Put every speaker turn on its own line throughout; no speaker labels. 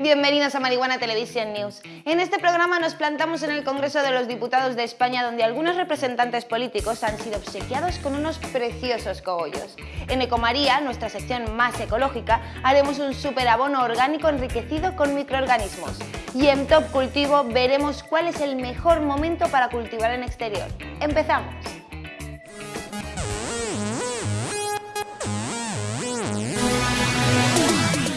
Bienvenidos a Marihuana Television News. En este programa nos plantamos en el Congreso de los Diputados de España donde algunos representantes políticos han sido obsequiados con unos preciosos cogollos. En Ecomaría, nuestra sección más ecológica, haremos un superabono orgánico enriquecido con microorganismos. Y en Top Cultivo veremos cuál es el mejor momento para cultivar en exterior. ¡Empezamos!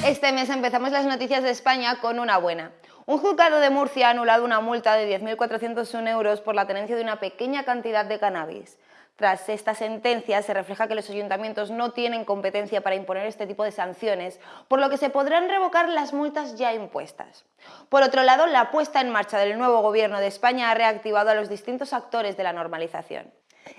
Este mes empezamos las noticias de España con una buena. Un juzgado de Murcia ha anulado una multa de 10.401 euros por la tenencia de una pequeña cantidad de cannabis. Tras esta sentencia se refleja que los ayuntamientos no tienen competencia para imponer este tipo de sanciones, por lo que se podrán revocar las multas ya impuestas. Por otro lado, la puesta en marcha del nuevo gobierno de España ha reactivado a los distintos actores de la normalización.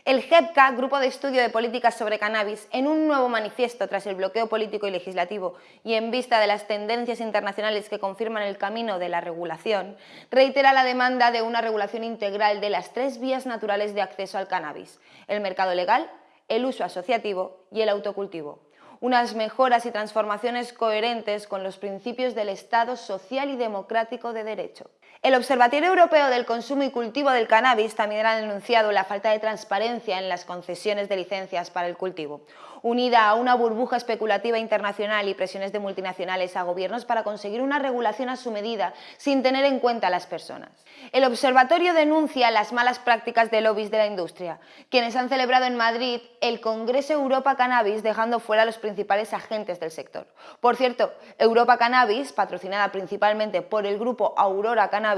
El GEPCA, Grupo de Estudio de Políticas sobre Cannabis, en un nuevo manifiesto tras el bloqueo político y legislativo y en vista de las tendencias internacionales que confirman el camino de la regulación, reitera la demanda de una regulación integral de las tres vías naturales de acceso al cannabis, el mercado legal, el uso asociativo y el autocultivo unas mejoras y transformaciones coherentes con los principios del Estado social y democrático de derecho. El Observatorio Europeo del Consumo y Cultivo del Cannabis también ha denunciado la falta de transparencia en las concesiones de licencias para el cultivo, unida a una burbuja especulativa internacional y presiones de multinacionales a gobiernos para conseguir una regulación a su medida sin tener en cuenta a las personas. El observatorio denuncia las malas prácticas de lobbies de la industria, quienes han celebrado en Madrid el Congreso Europa Cannabis dejando fuera a los principales agentes del sector. Por cierto, Europa Cannabis, patrocinada principalmente por el grupo Aurora Cannabis,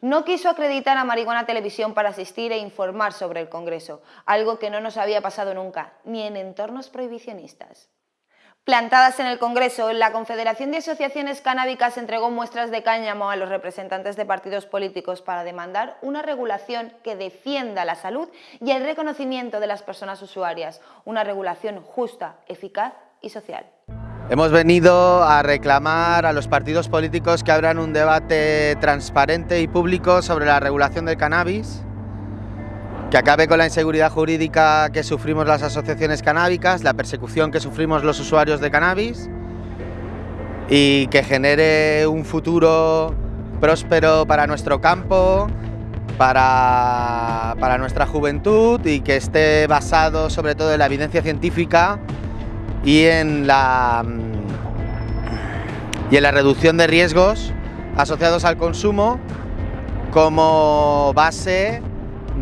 no quiso acreditar a Marihuana Televisión para asistir e informar sobre el Congreso, algo que no nos había pasado nunca, ni en entornos prohibicionistas. Plantadas en el Congreso, la Confederación de Asociaciones Canábicas entregó muestras de cáñamo a los representantes de partidos políticos para demandar una regulación que defienda la salud y el reconocimiento de las personas usuarias, una regulación justa, eficaz y social.
Hemos venido a reclamar a los partidos políticos que abran un debate transparente y público sobre la regulación del cannabis, que acabe con la inseguridad jurídica que sufrimos las asociaciones canábicas, la persecución que sufrimos los usuarios de cannabis y que genere un futuro próspero para nuestro campo, para, para nuestra juventud y que esté basado sobre todo en la evidencia científica y en la, y en la reducción de riesgos asociados al consumo como base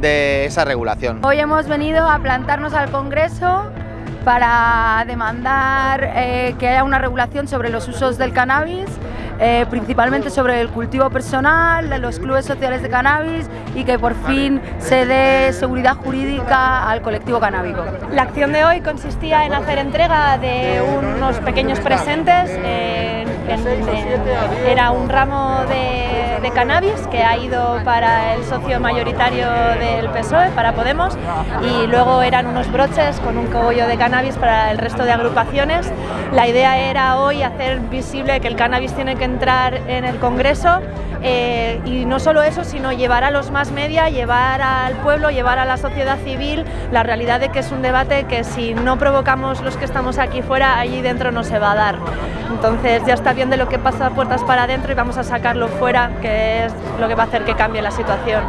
de esa regulación.
Hoy hemos venido a plantarnos al Congreso para demandar eh, que haya una regulación sobre los usos del cannabis eh, principalmente sobre el cultivo personal, de los clubes sociales de cannabis y que por fin se dé seguridad jurídica al colectivo canábico.
La acción de hoy consistía en hacer entrega de unos pequeños presentes, era un ramo de, de cannabis que ha ido para el socio mayoritario del PSOE, para Podemos, y luego eran unos broches con un cogollo de cannabis para el resto de agrupaciones. La idea era hoy hacer visible que el cannabis tiene que entrar en el Congreso eh, y no solo eso, sino llevar a los más media, llevar al pueblo, llevar a la sociedad civil la realidad de que es un debate que si no provocamos los que estamos aquí fuera, allí dentro no se va a dar. Entonces ya está bien de lo que pasa puertas para adentro y vamos a sacarlo fuera, que es lo que va a hacer que cambie la situación.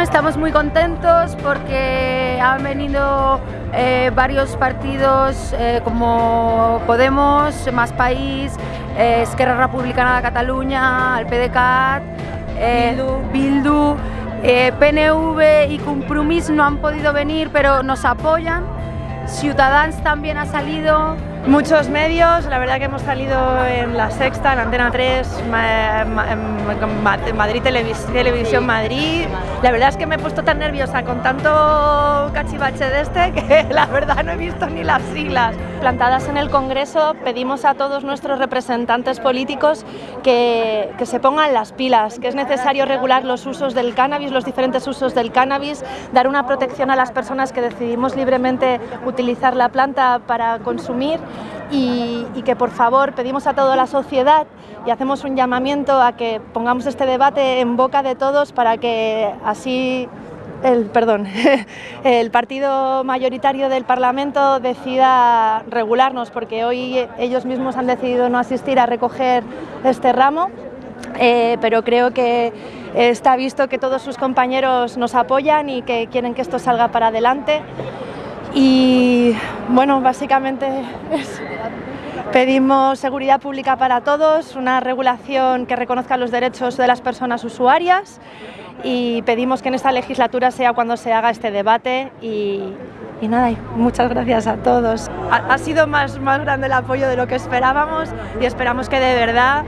Estamos muy contentos porque han venido eh, varios partidos eh, como Podemos, Más País, eh, Esquerra Republicana de Cataluña, el PDeCAT, eh, Bildu, eh, PNV y Compromís no han podido venir pero nos apoyan. Ciudadans también ha salido,
Muchos medios, la verdad que hemos salido en La Sexta, en Antena 3, Madrid Televisión Madrid. La verdad es que me he puesto tan nerviosa con tanto cachivache de este que la verdad no he visto ni las siglas. Plantadas en el Congreso pedimos a todos nuestros representantes políticos que, que se pongan las pilas, que es necesario regular los usos del cannabis, los diferentes usos del cannabis, dar una protección a las personas que decidimos libremente utilizar la planta para consumir y, que por favor pedimos a toda la sociedad y hacemos un llamamiento a que pongamos este debate en boca de todos para que así el, perdón, el partido mayoritario del Parlamento decida regularnos, porque hoy ellos mismos han decidido no asistir a recoger este ramo eh, pero creo que está visto que todos sus compañeros nos apoyan y que quieren que esto salga para adelante. Y bueno, básicamente pedimos seguridad pública para todos, una regulación que reconozca los derechos de las personas usuarias y pedimos que en esta legislatura sea cuando se haga este debate y, nada, muchas gracias a todos. Ha, ha sido más, más grande el apoyo de lo que esperábamos y esperamos que de verdad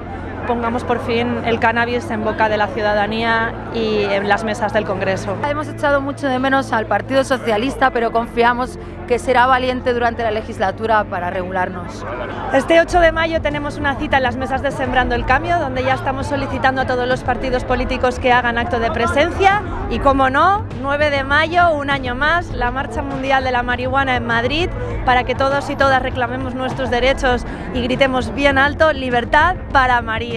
pongamos por fin el cannabis en boca de la ciudadanía y en las mesas del Congreso.
Hemos echado mucho de menos al Partido Socialista, pero confiamos que será valiente durante la legislatura para regularnos.
Este 8 de mayo tenemos una cita en las mesas de Sembrando el Cambio, donde ya estamos solicitando a todos los partidos políticos que hagan acto de presencia y, como no, 9 de mayo, un año más, la Marcha Mundial de la Marihuana en Madrid, para que todos y todas reclamemos nuestros derechos y gritemos bien alto, libertad para María.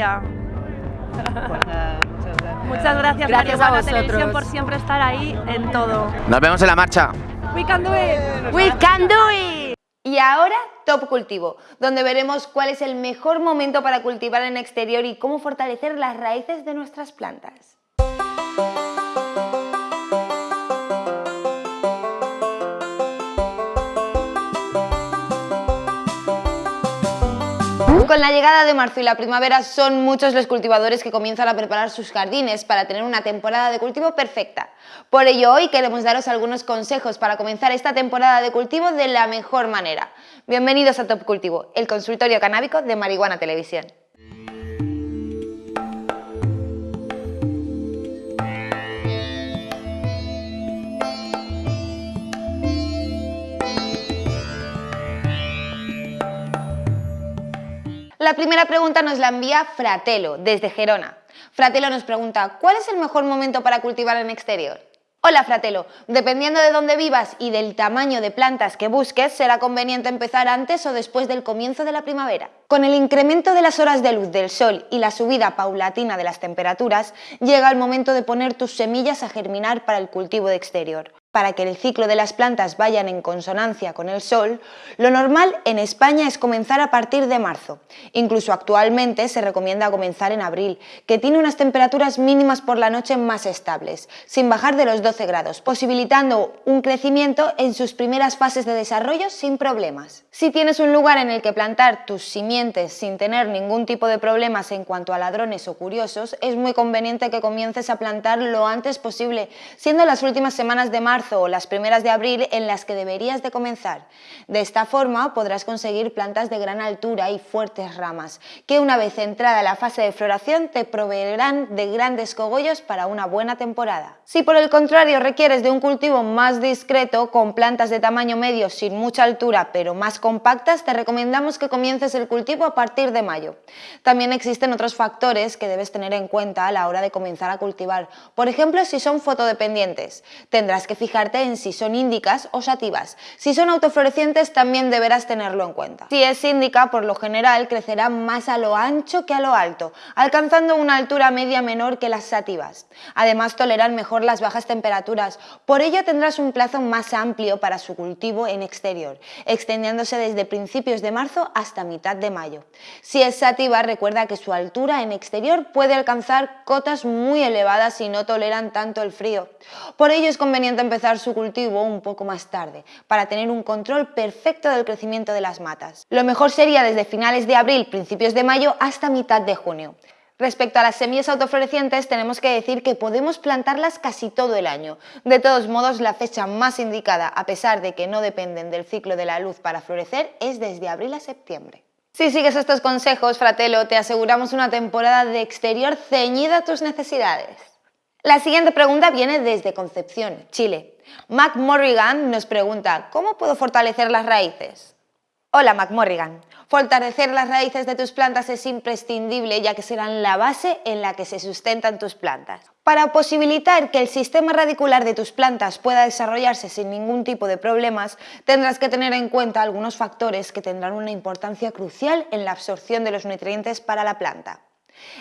Muchas gracias,
gracias a vosotros.
Televisión por siempre estar ahí en todo.
Nos vemos en la marcha.
We can do it.
We can do it. Y ahora Top Cultivo, donde veremos cuál es el mejor momento para cultivar en exterior y cómo fortalecer las raíces de nuestras plantas. Con la llegada de marzo y la primavera son muchos los cultivadores que comienzan a preparar sus jardines para tener una temporada de cultivo perfecta. Por ello hoy queremos daros algunos consejos para comenzar esta temporada de cultivo de la mejor manera. Bienvenidos a Top Cultivo, el consultorio canábico de Marihuana Televisión. La primera pregunta nos la envía Fratelo, desde Gerona. Fratelo nos pregunta, ¿cuál es el mejor momento para cultivar en exterior? Hola Fratelo, dependiendo de dónde vivas y del tamaño de plantas que busques, será conveniente empezar antes o después del comienzo de la primavera. Con el incremento de las horas de luz del sol y la subida paulatina de las temperaturas, llega el momento de poner tus semillas a germinar para el cultivo de exterior. Para que el ciclo de las plantas vayan en consonancia con el sol, lo normal en España es comenzar a partir de marzo. Incluso actualmente se recomienda comenzar en abril, que tiene unas temperaturas mínimas por la noche más estables, sin bajar de los 12 grados, posibilitando un crecimiento en sus primeras fases de desarrollo sin problemas. Si tienes un lugar en el que plantar tus simientes sin tener ningún tipo de problemas en cuanto a ladrones o curiosos, es muy conveniente que comiences a plantar lo antes posible, siendo las últimas semanas de marzo o las primeras de abril en las que deberías de comenzar. De esta forma podrás conseguir plantas de gran altura y fuertes ramas, que una vez entrada la fase de floración te proveerán de grandes cogollos para una buena temporada. Si por el contrario requieres de un cultivo más discreto, con plantas de tamaño medio sin mucha altura pero más compactas, te recomendamos que comiences el cultivo a partir de mayo. También existen otros factores que debes tener en cuenta a la hora de comenzar a cultivar. Por ejemplo, si son fotodependientes, tendrás que fijarte en si son índicas o sativas. Si son autoflorecientes también deberás tenerlo en cuenta. Si es índica, por lo general crecerá más a lo ancho que a lo alto, alcanzando una altura media menor que las sativas. Además toleran mejor las bajas temperaturas, por ello tendrás un plazo más amplio para su cultivo en exterior, extendiéndose desde principios de marzo hasta mitad de mayo. Si es sativa, recuerda que su altura en exterior puede alcanzar cotas muy elevadas y no toleran tanto el frío. Por ello es conveniente empezar su cultivo un poco más tarde, para tener un control perfecto del crecimiento de las matas. Lo mejor sería desde finales de abril, principios de mayo hasta mitad de junio. Respecto a las semillas autoflorecientes, tenemos que decir que podemos plantarlas casi todo el año. De todos modos, la fecha más indicada, a pesar de que no dependen del ciclo de la luz para florecer, es desde abril a septiembre. Si sigues estos consejos, Fratelo, te aseguramos una temporada de exterior ceñida a tus necesidades. La siguiente pregunta viene desde Concepción, Chile. Mac Morrigan nos pregunta, ¿cómo puedo fortalecer las raíces? Hola Mac Morrigan. Fortalecer las raíces de tus plantas es imprescindible ya que serán la base en la que se sustentan tus plantas. Para posibilitar que el sistema radicular de tus plantas pueda desarrollarse sin ningún tipo de problemas, tendrás que tener en cuenta algunos factores que tendrán una importancia crucial en la absorción de los nutrientes para la planta.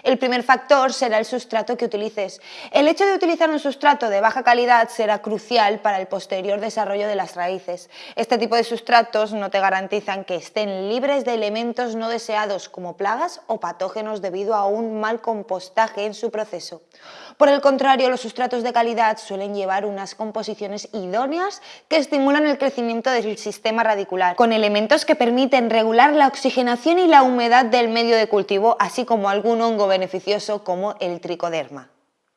El primer factor será el sustrato que utilices. El hecho de utilizar un sustrato de baja calidad será crucial para el posterior desarrollo de las raíces. Este tipo de sustratos no te garantizan que estén libres de elementos no deseados como plagas o patógenos debido a un mal compostaje en su proceso. Por el contrario, los sustratos de calidad suelen llevar unas composiciones idóneas que estimulan el crecimiento del sistema radicular, con elementos que permiten regular la oxigenación y la humedad del medio de cultivo, así como algún hongo beneficioso como el tricoderma.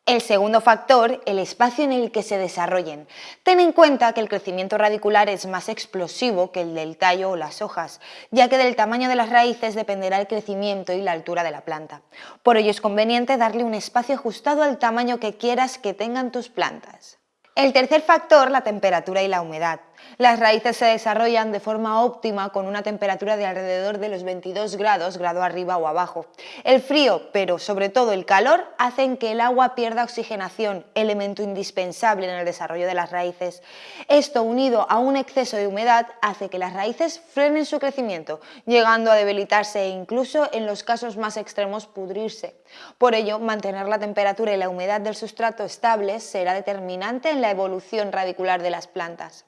El segundo factor, el espacio en el que se desarrollen. Ten en cuenta que el crecimiento radicular es más explosivo que el del tallo o las hojas, ya que del tamaño de las raíces dependerá el crecimiento y la altura de la planta. Por ello es conveniente darle un espacio ajustado al tamaño que quieras que tengan tus plantas. El tercer factor, la temperatura y la humedad. Las raíces se desarrollan de forma óptima con una temperatura de alrededor de los 22 grados, grado arriba o abajo. El frío, pero sobre todo el calor, hacen que el agua pierda oxigenación, elemento indispensable en el desarrollo de las raíces. Esto, unido a un exceso de humedad, hace que las raíces frenen su crecimiento, llegando a debilitarse e incluso, en los casos más extremos, pudrirse. Por ello, mantener la temperatura y la humedad del sustrato estables será determinante en la evolución radicular de las plantas.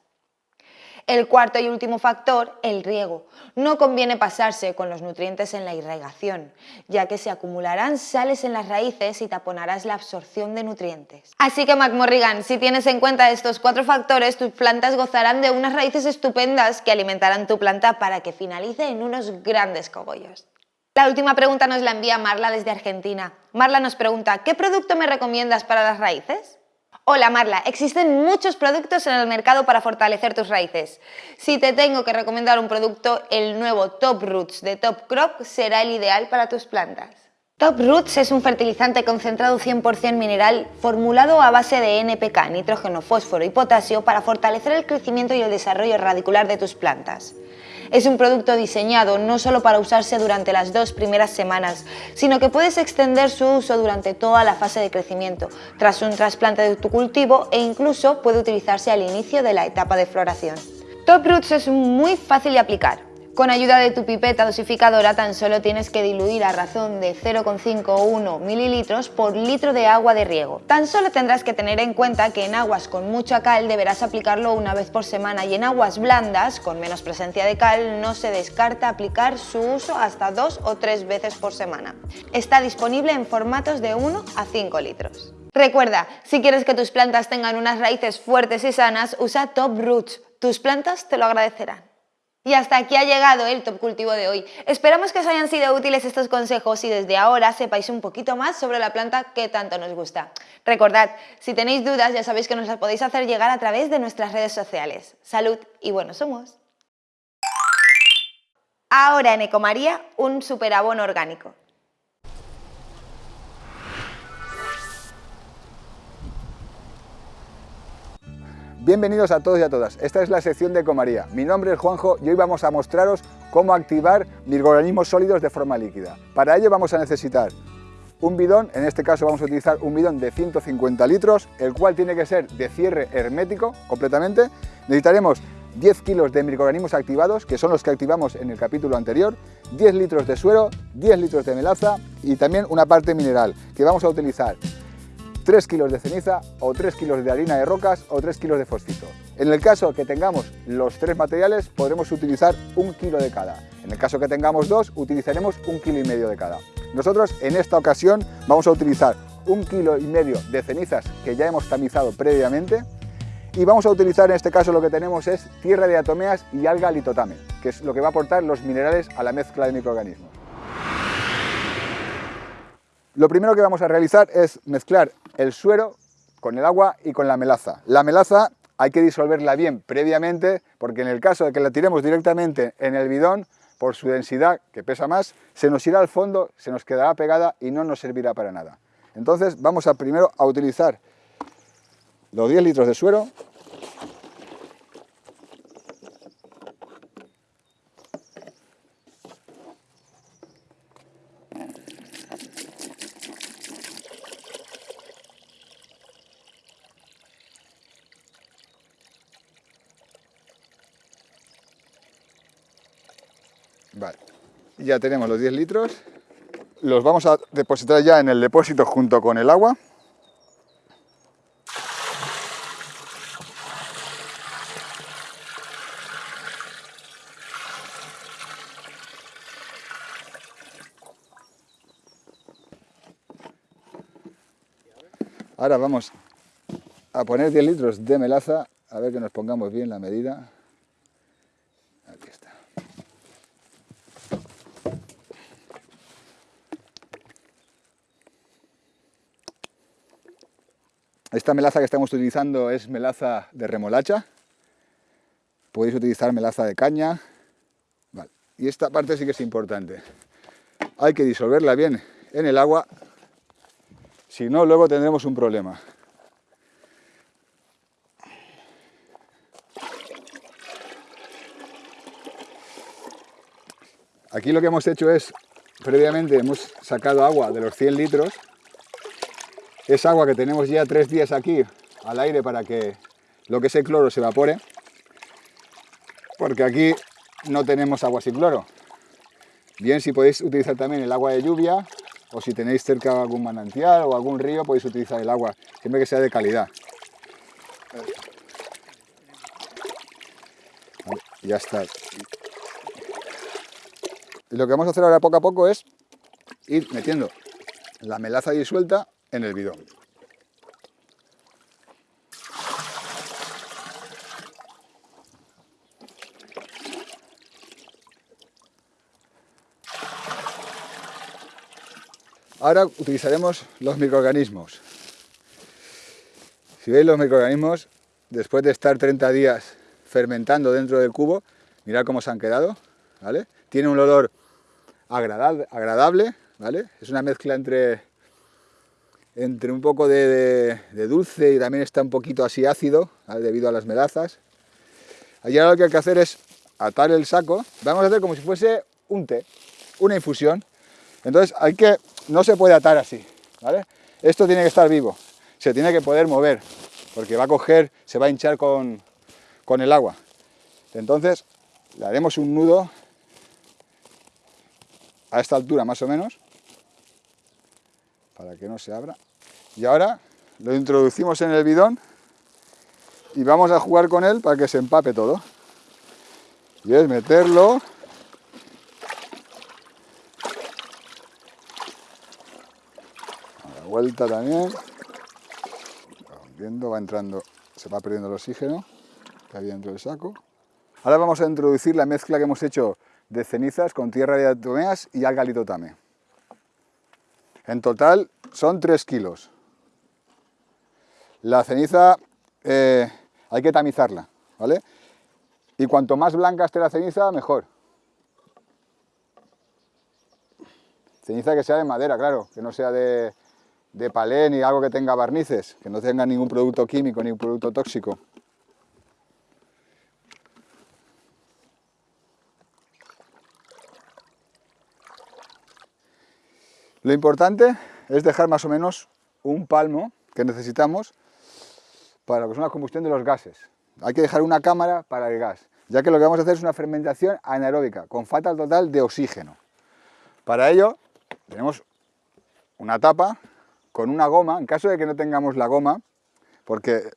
El cuarto y último factor, el riego. No conviene pasarse con los nutrientes en la irrigación, ya que se acumularán sales en las raíces y taponarás la absorción de nutrientes. Así que McMorrigan, si tienes en cuenta estos cuatro factores, tus plantas gozarán de unas raíces estupendas que alimentarán tu planta para que finalice en unos grandes cogollos. La última pregunta nos la envía Marla desde Argentina. Marla nos pregunta, ¿qué producto me recomiendas para las raíces? Hola Marla, existen muchos productos en el mercado para fortalecer tus raíces. Si te tengo que recomendar un producto, el nuevo Top Roots de Top Crop será el ideal para tus plantas. Top Roots es un fertilizante concentrado 100% mineral formulado a base de NPK, nitrógeno, fósforo y potasio para fortalecer el crecimiento y el desarrollo radicular de tus plantas. Es un producto diseñado no solo para usarse durante las dos primeras semanas, sino que puedes extender su uso durante toda la fase de crecimiento, tras un trasplante de tu cultivo e incluso puede utilizarse al inicio de la etapa de floración. Top Roots es muy fácil de aplicar. Con ayuda de tu pipeta dosificadora tan solo tienes que diluir a razón de 0,51 mililitros por litro de agua de riego. Tan solo tendrás que tener en cuenta que en aguas con mucha cal deberás aplicarlo una vez por semana y en aguas blandas, con menos presencia de cal, no se descarta aplicar su uso hasta dos o tres veces por semana. Está disponible en formatos de 1 a 5 litros. Recuerda, si quieres que tus plantas tengan unas raíces fuertes y sanas, usa Top Roots. Tus plantas te lo agradecerán. Y hasta aquí ha llegado el Top Cultivo de hoy. Esperamos que os hayan sido útiles estos consejos y desde ahora sepáis un poquito más sobre la planta que tanto nos gusta. Recordad, si tenéis dudas ya sabéis que nos las podéis hacer llegar a través de nuestras redes sociales. Salud y buenos somos. Ahora en Ecomaría, un superabono orgánico.
Bienvenidos a todos y a todas. Esta es la sección de Ecomaría. Mi nombre es Juanjo y hoy vamos a mostraros cómo activar microorganismos sólidos de forma líquida. Para ello vamos a necesitar un bidón, en este caso vamos a utilizar un bidón de 150 litros, el cual tiene que ser de cierre hermético completamente. Necesitaremos 10 kilos de microorganismos activados, que son los que activamos en el capítulo anterior, 10 litros de suero, 10 litros de melaza y también una parte mineral, que vamos a utilizar 3 kilos de ceniza o 3 kilos de harina de rocas o 3 kilos de fosfito. En el caso que tengamos los tres materiales podremos utilizar un kilo de cada. En el caso que tengamos dos utilizaremos un kilo y medio de cada. Nosotros en esta ocasión vamos a utilizar un kilo y medio de cenizas que ya hemos tamizado previamente y vamos a utilizar en este caso lo que tenemos es tierra de atomeas y alga litotame, que es lo que va a aportar los minerales a la mezcla de microorganismos. Lo primero que vamos a realizar es mezclar el suero con el agua y con la melaza. La melaza hay que disolverla bien previamente porque en el caso de que la tiremos directamente en el bidón, por su densidad, que pesa más, se nos irá al fondo, se nos quedará pegada y no nos servirá para nada. Entonces vamos a primero a utilizar los 10 litros de suero Vale, ya tenemos los 10 litros los vamos a depositar ya en el depósito junto con el agua. Ahora vamos a poner 10 litros de melaza, a ver que nos pongamos bien la medida. Esta melaza que estamos utilizando es melaza de remolacha. Podéis utilizar melaza de caña. Y esta parte sí que es importante. Hay que disolverla bien en el agua, si no luego tendremos un problema. Aquí lo que hemos hecho es, previamente hemos sacado agua de los 100 litros. Es agua que tenemos ya tres días aquí al aire para que lo que es el cloro se evapore. Porque aquí no tenemos agua sin cloro. Bien, si podéis utilizar también el agua de lluvia o si tenéis cerca algún manantial o algún río podéis utilizar el agua, siempre que sea de calidad. Ya está. Lo que vamos a hacer ahora poco a poco es ir metiendo la melaza disuelta en el bidón. Ahora utilizaremos los microorganismos. Si veis los microorganismos, después de estar 30 días fermentando dentro del cubo, mirad cómo se han quedado, ¿vale? Tiene un olor agradable, ¿vale? Es una mezcla entre, entre un poco de, dulce y también está un poquito así ácido, debido a las melazas. Allí ahora lo que hay que hacer es atar el saco, vamos a hacer como si fuese un té, una infusión. Entonces hay que, no se puede atar así, ¿vale? Esto tiene que estar vivo, se tiene que poder mover, porque va a coger, se va a hinchar con, con el agua. Entonces le haremos un nudo a esta altura más o menos, para que no se abra. Y ahora lo introducimos en el bidón y vamos a jugar con él para que se empape todo. Y es meterlo a la vuelta también. viendo, va entrando, se va perdiendo el oxígeno que había dentro del saco. Ahora vamos a introducir la mezcla que hemos hecho de cenizas con tierra de atomeas y alga litotame. En total son 3 kilos. La ceniza eh, hay que tamizarla, ¿vale? Y cuanto más blanca esté la ceniza, mejor. Ceniza que sea de madera, claro, que no sea de, de palé ni algo que tenga barnices, que no tenga ningún producto químico ni un producto tóxico. Lo importante es dejar más o menos un palmo que necesitamos para lo una combustión de los gases. Hay que dejar una cámara para el gas, ya que lo que vamos a hacer es una fermentación anaeróbica, con falta total de oxígeno. Para ello, tenemos una tapa con una goma, en caso de que no tengamos la goma, porque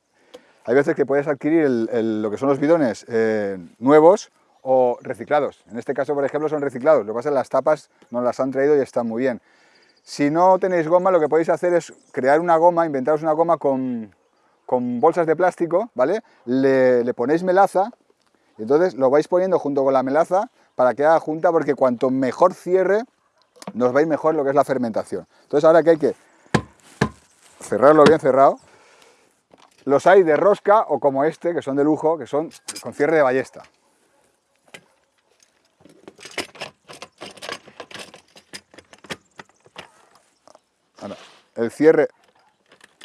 hay veces que puedes adquirir lo que son los bidones eh, nuevos o reciclados. En este caso, por ejemplo, son reciclados. Lo que pasa es que las tapas nos las han traído y están muy bien. Si no tenéis goma, lo que podéis hacer es crear una goma, inventaros una goma con, bolsas de plástico, ¿vale? Le, ponéis melaza, y entonces lo vais poniendo junto con la melaza para que haga junta, porque cuanto mejor cierre, nos va a ir mejor lo que es la fermentación. Entonces ahora que hay que cerrarlo bien cerrado, los hay de rosca o como este, que son de lujo, que son con cierre de ballesta. El cierre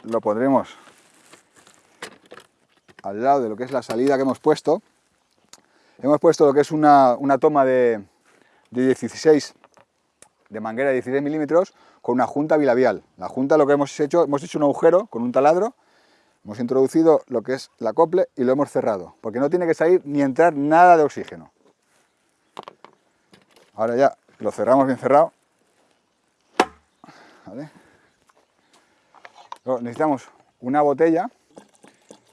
lo pondremos al lado de lo que es la salida que hemos puesto. Hemos puesto lo que es una, toma de, 16, de manguera de 16 milímetros, con una junta bilabial. La junta lo que hemos hecho, hemos hecho un agujero con un taladro, hemos introducido lo que es la acople y lo hemos cerrado, porque no tiene que salir ni entrar nada de oxígeno. Ahora ya lo cerramos bien cerrado ¿vale? Necesitamos una botella.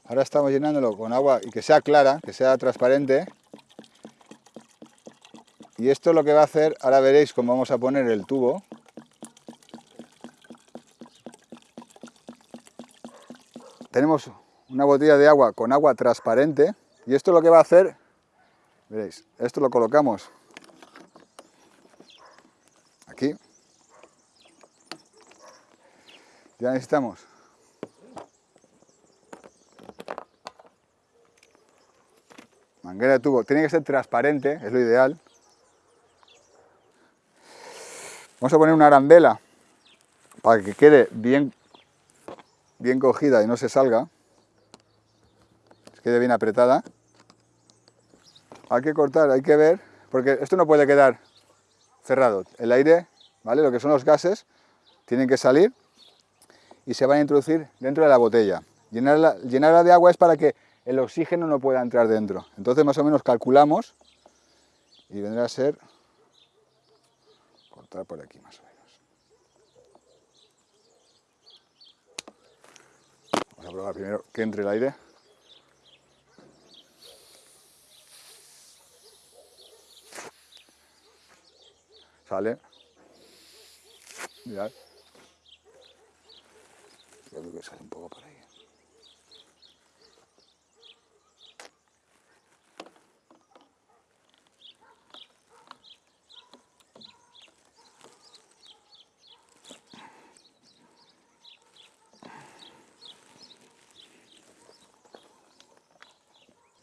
Ahora estamos llenándolo con agua y que sea clara, que sea transparente. Y esto lo que va a hacer, ahora veréis cómo vamos a poner el tubo. Tenemos una botella de agua con agua transparente y esto lo que va a hacer, veréis, esto lo colocamos aquí. Ya necesitamos manguera de tubo, tiene que ser transparente, es lo ideal. Vamos a poner una arandela para que quede bien, bien cogida y no se salga, quede bien apretada. Hay que cortar, hay que ver, porque esto no puede quedar cerrado. El aire, ¿vale? Lo que son los gases, tienen que salir y se van a introducir dentro de la botella. Llenarla, llenarla de agua es para que el oxígeno no pueda entrar dentro. Entonces más o menos calculamos y vendrá a ser cortar por aquí más o menos. Vamos a probar primero que entre el aire. Sale. Mirad. Sale un poco por ahí.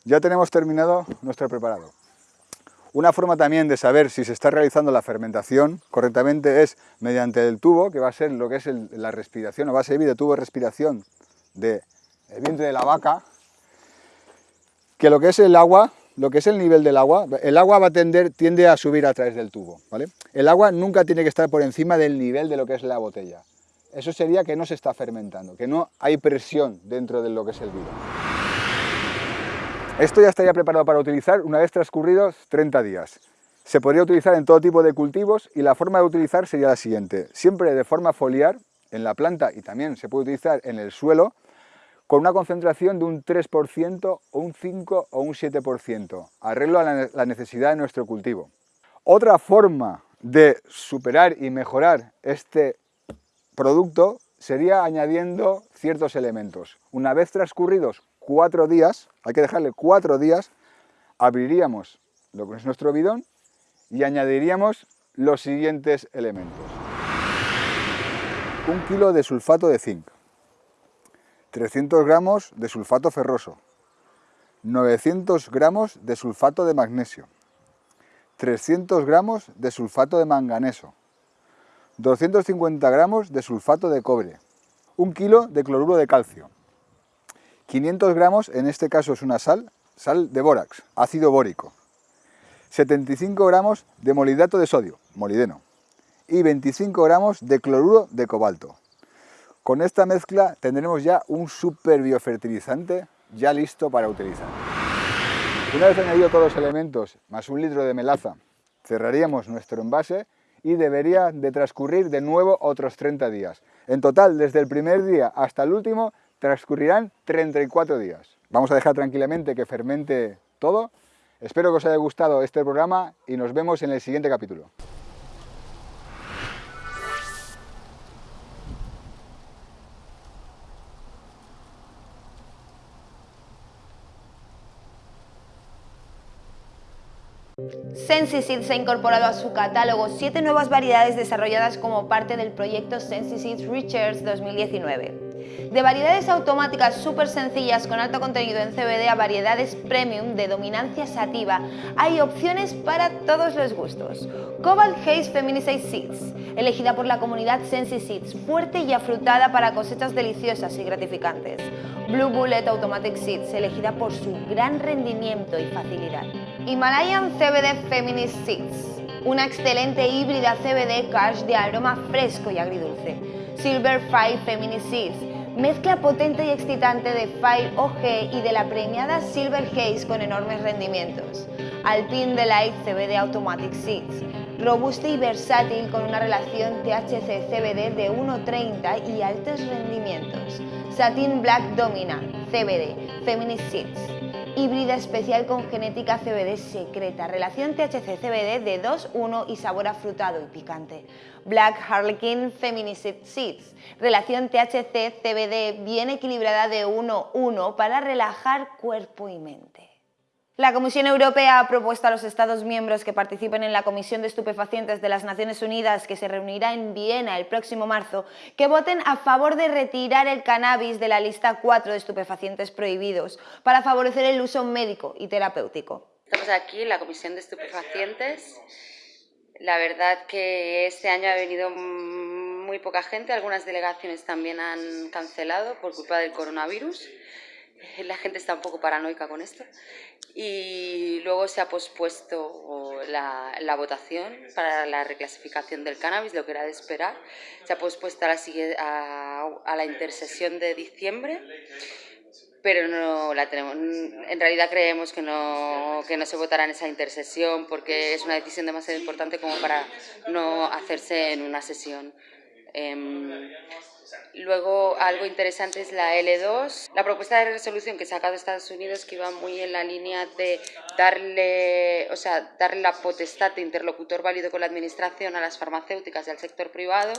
Ya tenemos terminado nuestro preparado. Una forma también de saber si se está realizando la fermentación correctamente es mediante el tubo, que va a ser lo que es la respiración, o va a servir de tubo de respiración del vientre de la vaca, que lo que es el agua, lo que es el nivel del agua, el agua va a tender, tiende a subir a través del tubo, ¿vale? El agua nunca tiene que estar por encima del nivel de lo que es la botella. Eso sería que no se está fermentando, que no hay presión dentro de lo que es el vino. Esto ya estaría preparado para utilizar una vez transcurridos 30 días. Se podría utilizar en todo tipo de cultivos y la forma de utilizar sería la siguiente. Siempre de forma foliar en la planta y también se puede utilizar en el suelo con una concentración de un 3% o un 5 o un 7%. Arreglo a la necesidad de nuestro cultivo. Otra forma de superar y mejorar este producto sería añadiendo ciertos elementos. Una vez transcurridos cuatro días, hay que dejarle cuatro días, abriríamos lo que es nuestro bidón y añadiríamos los siguientes elementos. Un kilo de sulfato de zinc, 300 gramos de sulfato ferroso, 900 gramos de sulfato de magnesio, 300 gramos de sulfato de manganeso, 250 gramos de sulfato de cobre, un kilo de cloruro de calcio, 500 gramos, en este caso es una sal, sal de bórax, ácido bórico, 75 gramos de molidato de sodio, molideno, y 25 gramos de cloruro de cobalto. Con esta mezcla tendremos ya un super biofertilizante ya listo para utilizar. Una vez añadido todos los elementos, más un litro de melaza, cerraríamos nuestro envase y debería de transcurrir de nuevo otros 30 días. En total, desde el primer día hasta el último, transcurrirán 34 días. Vamos a dejar tranquilamente que fermente todo. Espero que os haya gustado este programa y nos vemos en el siguiente capítulo.
SensiSeed ha incorporado a su catálogo siete nuevas variedades desarrolladas como parte del proyecto SensiSeed Research 2019 de variedades automáticas súper sencillas con alto contenido en CBD a variedades premium de dominancia sativa, hay opciones para todos los gustos. Cobalt Haze Feminicide Seeds, elegida por la comunidad Sensi Seeds, fuerte y afrutada para cosechas deliciosas y gratificantes. Blue Bullet Automatic Seeds, elegida por su gran rendimiento y facilidad. Himalayan CBD Feminist Seeds, una excelente híbrida CBD cash de aroma fresco y agridulce. Silver Five Feminist Seeds, Mezcla potente y excitante de Fire OG y de la premiada Silver Haze con enormes rendimientos. Alpine Delight CBD Automatic Seeds. robusta y versátil con una relación THC-CBD de 1,30 y altos rendimientos. Satin Black Dominant, CBD, Feminist Seeds. Híbrida especial con genética CBD secreta, relación THC-CBD de 2,1 y sabor afrutado y picante. Black Harlequin Feminist Seeds, relación THC-CBD bien equilibrada de 1,1 para relajar cuerpo y mente. La Comisión Europea ha propuesto a los Estados miembros que participen en la Comisión de Estupefacientes de las Naciones Unidas, que se reunirá en Viena el próximo marzo, que voten a favor de retirar el cannabis de la lista 4 de estupefacientes prohibidos para favorecer el uso médico y terapéutico.
Estamos aquí en la Comisión de Estupefacientes. La verdad que este año ha venido muy poca gente, algunas delegaciones también han cancelado por culpa del coronavirus la gente está un poco paranoica con esto. Y luego se ha pospuesto la, votación para la reclasificación del cannabis, lo que era de esperar. Se ha pospuesto a la, a, a la intersesión de diciembre, pero no la tenemos. En realidad creemos que no, que no se votará en esa intersesión porque es una decisión demasiado importante como para no hacerse en una sesión. Eh, Luego, algo interesante es la L2, la propuesta de resolución que ha sacado Estados Unidos, que iba muy en la línea de darle, o sea, darle la potestad de interlocutor válido con la Administración a las farmacéuticas y al sector privado,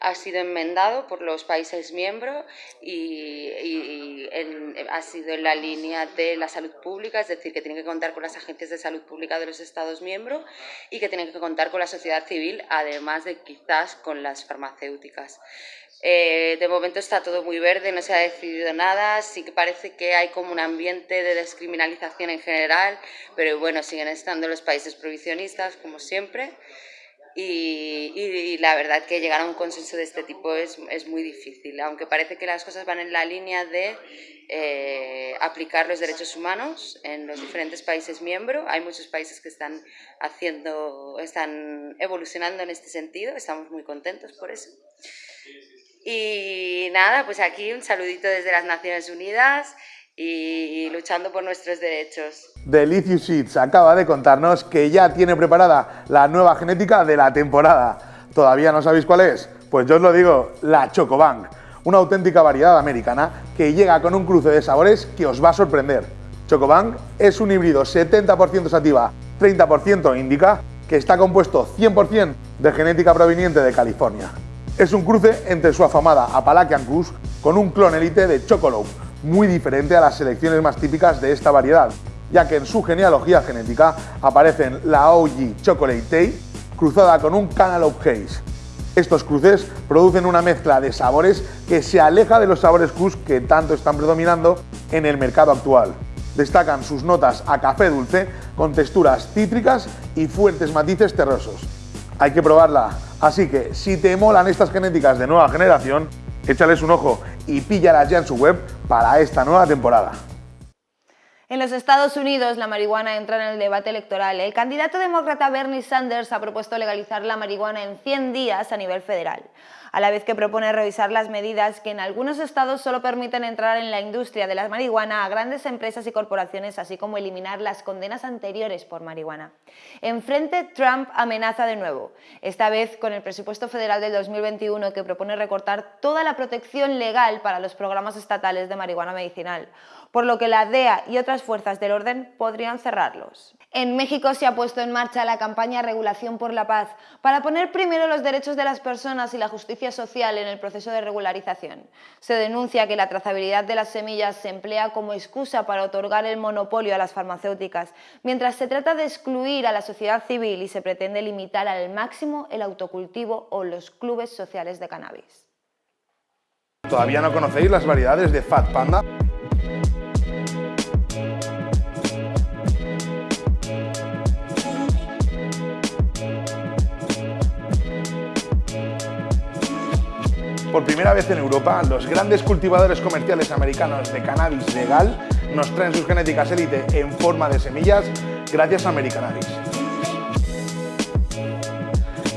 ha sido enmendado por los países miembros y, ha sido en la línea de la salud pública, es decir, que tienen que contar con las agencias de salud pública de los Estados miembros y que tienen que contar con la sociedad civil, además de quizás con las farmacéuticas. Eh, de momento está todo muy verde, no se ha decidido nada, sí que parece que hay como un ambiente de descriminalización en general, pero bueno, siguen estando los países prohibicionistas, como siempre, y, la verdad que llegar a un consenso de este tipo es, es, muy difícil, aunque parece que las cosas van en la línea de eh, aplicar los derechos humanos en los diferentes países miembros. Hay muchos países que están haciendo, están evolucionando en este sentido, estamos muy contentos por eso. Y nada, pues aquí un saludito desde las Naciones Unidas y luchando por nuestros derechos.
Delicious Seeds acaba de contarnos que ya tiene preparada la nueva genética de la temporada. ¿Todavía no sabéis cuál es? Pues yo os lo digo, la Chocobang, una auténtica variedad americana que llega con un cruce de sabores que os va a sorprender. Chocobang es un híbrido 70% sativa, 30% indica, que está compuesto 100% de genética proveniente de California. Es un cruce entre su afamada Appalachian Cruz con un clon elite de Chocolope, muy diferente a las selecciones más típicas de esta variedad, ya que en su genealogía genética aparecen la OG Chocolate Tay cruzada con un Cantaloupe Haze. Estos cruces producen una mezcla de sabores que se aleja de los sabores Cruz que tanto están predominando en el mercado actual. Destacan sus notas a café dulce con texturas cítricas y fuertes matices terrosos. Hay que probarla, Así que si te molan estas genéticas de nueva generación, échales un ojo y píllalas ya en su web para esta nueva temporada.
En los Estados Unidos, la marihuana entra en el debate electoral. El candidato demócrata Bernie Sanders ha propuesto legalizar la marihuana en 100 días a nivel federal a la vez que propone revisar las medidas que en algunos estados solo permiten entrar en la industria de la marihuana a grandes empresas y corporaciones, así como eliminar las condenas anteriores por marihuana. Enfrente, Trump amenaza de nuevo, esta vez con el presupuesto federal del 2021 que propone recortar toda la protección legal para los programas estatales de marihuana medicinal, por lo que la DEA y otras fuerzas del orden podrían cerrarlos. En México se ha puesto en marcha la campaña Regulación por la Paz para poner primero los derechos de las personas y la justicia social en el proceso de regularización. Se denuncia que la trazabilidad de las semillas se emplea como excusa para otorgar el monopolio a las farmacéuticas, mientras se trata de excluir a la sociedad civil y se pretende limitar al máximo el autocultivo o los clubes sociales de cannabis.
¿Todavía no conocéis las variedades de Fat Panda? Por primera vez en Europa, los grandes cultivadores comerciales americanos de cannabis legal nos traen sus genéticas élite en forma de semillas gracias a Americanabis.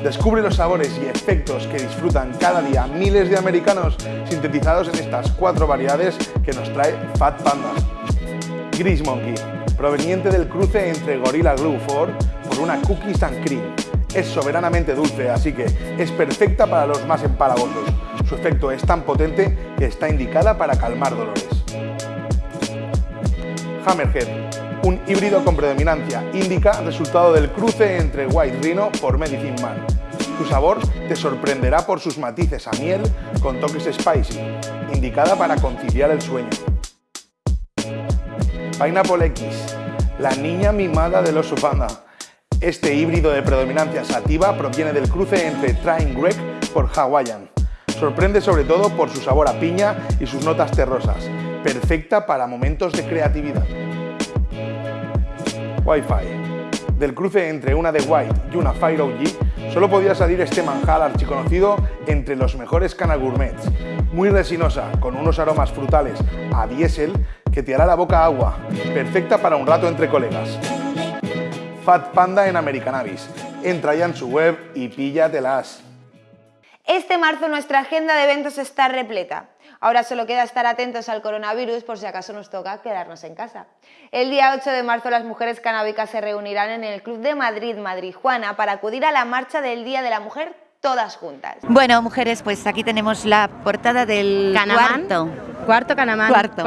Descubre los sabores y efectos que disfrutan cada día miles de americanos sintetizados en estas cuatro variedades que nos trae Fat Panda. Gris Monkey, proveniente del cruce entre Gorilla Glue 4 por una Cookies and Cream,
Es soberanamente dulce, así que es perfecta para los más empalagosos. Su efecto es tan potente que está indicada para calmar dolores. Hammerhead, un híbrido con predominancia indica resultado del cruce entre White Rhino por Medicine Man. Su sabor te sorprenderá por sus matices a miel con toques spicy, indicada para conciliar el sueño. Pineapple X, la niña mimada del oso panda. Este híbrido de predominancia sativa proviene del cruce entre Train Greg por Hawaiian. Sorprende sobre todo por su sabor a piña y sus notas terrosas, perfecta para momentos de creatividad. Wi-Fi. Del cruce entre una de White y una Fire OG, solo podía salir este manjar archiconocido entre los mejores canal gourmets. Muy resinosa, con unos aromas frutales a diésel que te hará la boca agua, perfecta para un rato entre colegas. Fat Panda en Americanabis. Entra ya en su web y píllatelas.
Este marzo nuestra agenda de eventos está repleta. Ahora solo queda estar atentos al coronavirus por si acaso nos toca quedarnos en casa. El día 8 de marzo las mujeres canábicas se reunirán en el Club de Madrid, Madrid Juana, para acudir a la marcha del Día de la Mujer todas juntas.
Bueno, mujeres, pues aquí tenemos la portada del
Canamán.
cuarto.
Cuarto Canamán.
Cuarto.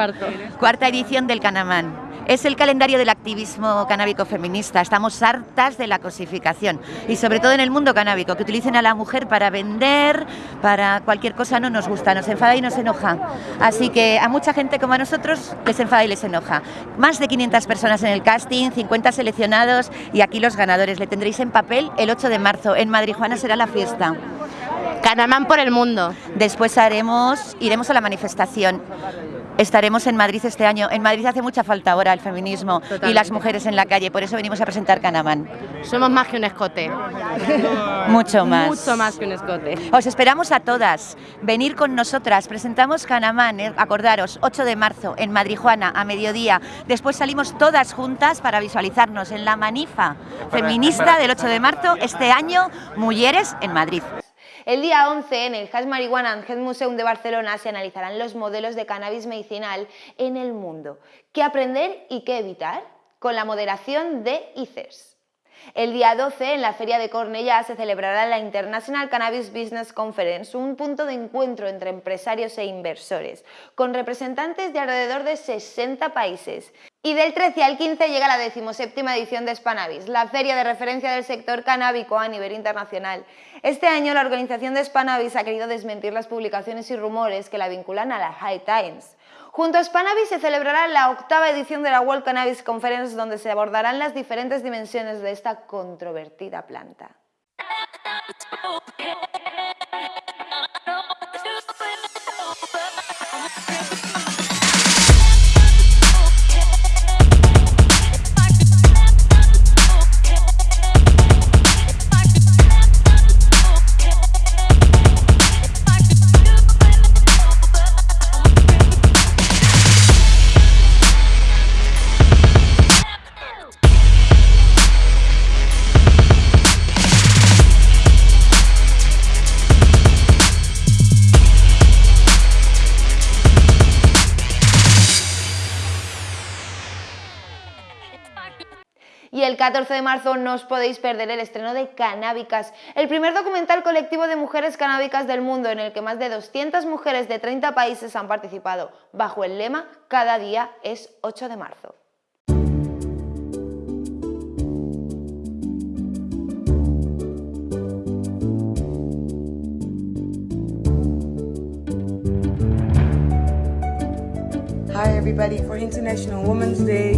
Cuarta edición del Canamán. Es el calendario del activismo canábico feminista. Estamos hartas de la cosificación y sobre todo en el mundo canábico, que utilicen a la mujer para vender, para cualquier cosa no nos gusta, nos enfada y nos enoja. Así que a mucha gente como a nosotros les enfada y les enoja. Más de 500 personas en el casting, 50 seleccionados y aquí los ganadores. Le tendréis en papel el 8 de marzo. En Madrid Juana será la fiesta.
Canamán por el mundo.
Después haremos, iremos a la manifestación. Estaremos en Madrid este año. En Madrid hace mucha falta ahora el feminismo y las mujeres en la calle, por eso venimos a presentar Canamán.
Somos más que un escote.
Mucho más.
Mucho más que un escote.
Os esperamos a todas. Venir con nosotras. Presentamos Canamán, eh, acordaros, 8 de marzo en Madrijuana a mediodía. Después salimos todas juntas para visualizarnos en la manifa feminista del 8 de marzo este año, Mujeres en Madrid.
El día 11, en el Hash Marijuana and Health Museum de Barcelona, se analizarán los modelos de cannabis medicinal en el mundo. ¿Qué aprender y qué evitar? Con la moderación de ICERS. El día 12, en la Feria de Cornellá, se celebrará la International Cannabis Business Conference, un punto de encuentro entre empresarios e inversores, con representantes de alrededor de 60 países. Y del 13 al 15 llega la 17 edición de Spannabis, la feria de referencia del sector canábico a nivel internacional. Este año la organización de Spannabis ha querido desmentir las publicaciones y rumores que la vinculan a la High Times. Junto a Spannabis se celebrará la octava edición de la World Cannabis Conference donde se abordarán las diferentes dimensiones de esta controvertida planta. 14 de marzo no os podéis perder el estreno de Canábicas, el primer documental colectivo de mujeres canábicas del mundo en el que más de 200 mujeres de 30 países han participado, bajo el lema Cada día es 8 de marzo.
Hi everybody for International Women's Day.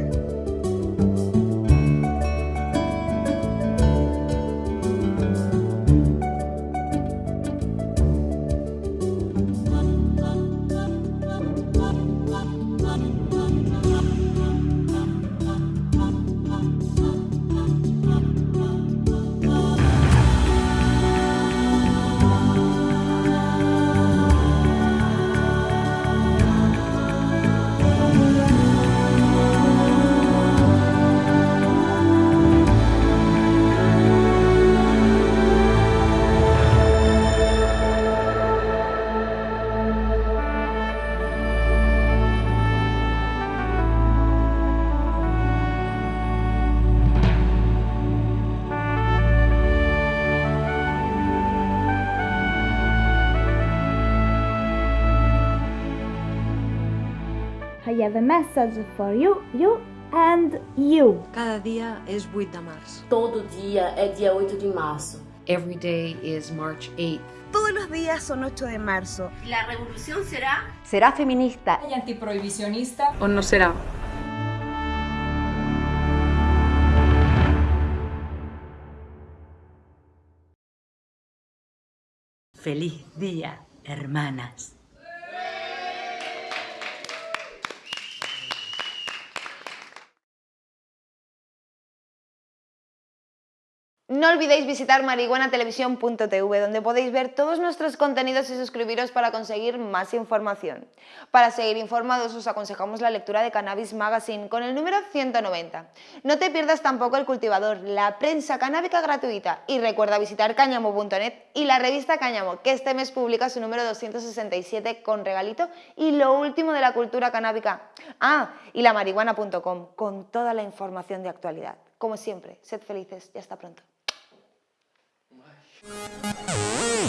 I have a message for you, you and you.
Cada dia és 8 de març.
Todo dia é dia 8 de março.
Every day is March 8th.
Todos los días son 8 de marzo.
La revolución será...
¿Será feminista
y antiprohibicionista
o no será?
Feliz día, hermanas.
No olvidéis visitar marihuanatelevisión.tv donde podéis ver todos nuestros contenidos y suscribiros para conseguir más información. Para seguir informados os aconsejamos la lectura de Cannabis Magazine con el número 190. No te pierdas tampoco El Cultivador, la prensa canábica gratuita y recuerda visitar cáñamo.net y la revista Cáñamo que este mes publica su número 267 con regalito y lo último de la cultura canábica. Ah, y la marihuana.com con toda la información de actualidad. Como siempre, sed felices y hasta pronto. Música